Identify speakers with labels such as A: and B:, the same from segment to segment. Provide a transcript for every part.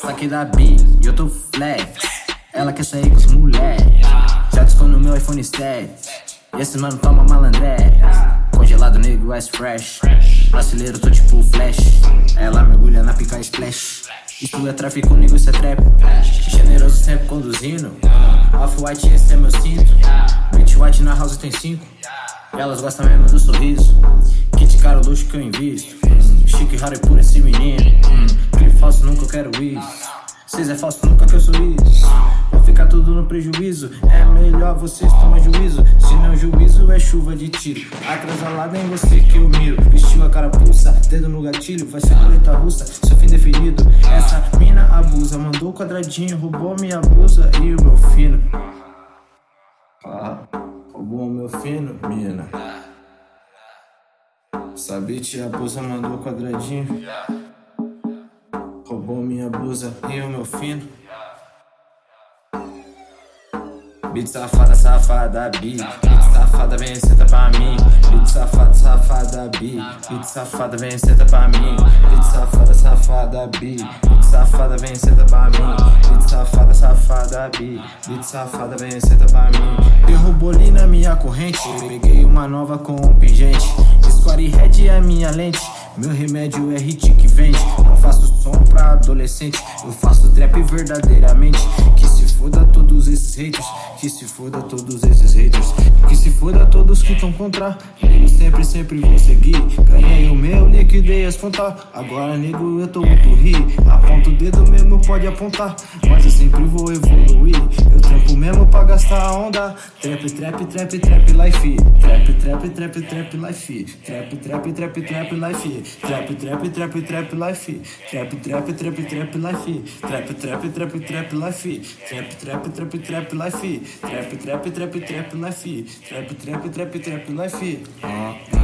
A: Saquei da B eu tô flex. Ela quer sair com os moleques. Já no meu iPhone 7. E esse mano toma malandré. Congelado negro, ice fresh. Brasileiro, tô tipo flash. Ela mergulha na pica splash. Isso é tráfico comigo, isso é trap. Generoso sempre conduzindo. Off-white, esse é meu cinto. Bitch white na house tem cinco. Elas gostam mesmo do sorriso. Kit caro, luxo que eu invisto. Chique, raro e puro esse menino. Isso. Cês é falso, nunca que eu sou isso. Vai ficar tudo no prejuízo. É melhor vocês tomar juízo. Se não juízo, é chuva de tiro. Atrasalada em você que eu miro. Vestiu a carapuça, dedo no gatilho. Vai ser coleta russa, seu fim definido. Essa mina abusa, mandou quadradinho, roubou minha blusa e o meu fino. Ah, roubou o meu fino, mina. Sabe, tia abusa, mandou quadradinho. Roubou minha blusa e o meu fino. Beat safada, safada, beat. Beat safada, vem senta pra mim. Beat safada, safada, beat. Beat safada, vem senta pra mim. Beat safada, safada, beat. Beat safada, vem senta pra mim. Beat safada, safada, beat. Beat safada, vem senta pra mim. Derrubou ali na minha corrente. Peguei uma nova com um pingente. Square Red é minha lente. Meu remédio é hit que vende. Não faço pra adolescente. Eu faço trap verdadeiramente. Que se foda todos esses haters. Que se foda todos esses haters. Que se foda todos que estão contra. Eu sempre, sempre vou seguir. Ganhei o meu, liquidei as contas. Agora, nego, eu tô muito ri. Aponta o dedo mesmo, pode apontar. Mas eu sempre vou evoluir. Eu trampo mesmo pra gastar a onda. Trap, trap, trap, trap, life. Trap, trap, trap, trap, life. Trap, trap, trap, trap, life. Trap, trap, trap, trap, life. Trap, trap, trap, trap, life. Trap, trap, trap, trap, life. Trap, trap, trap, trap, life. Trap, trap, trap, trap, life. Trap, trap, trap, trap, life.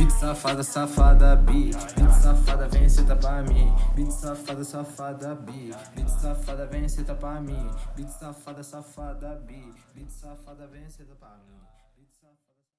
A: Beat safada, safada, beat. Beat safada, vem senta pra mim. Beat safada, safada, beat. Beat safada, vem senta pra mim. Beat safada, safada, beat. Beat safada, vem senta pra mim.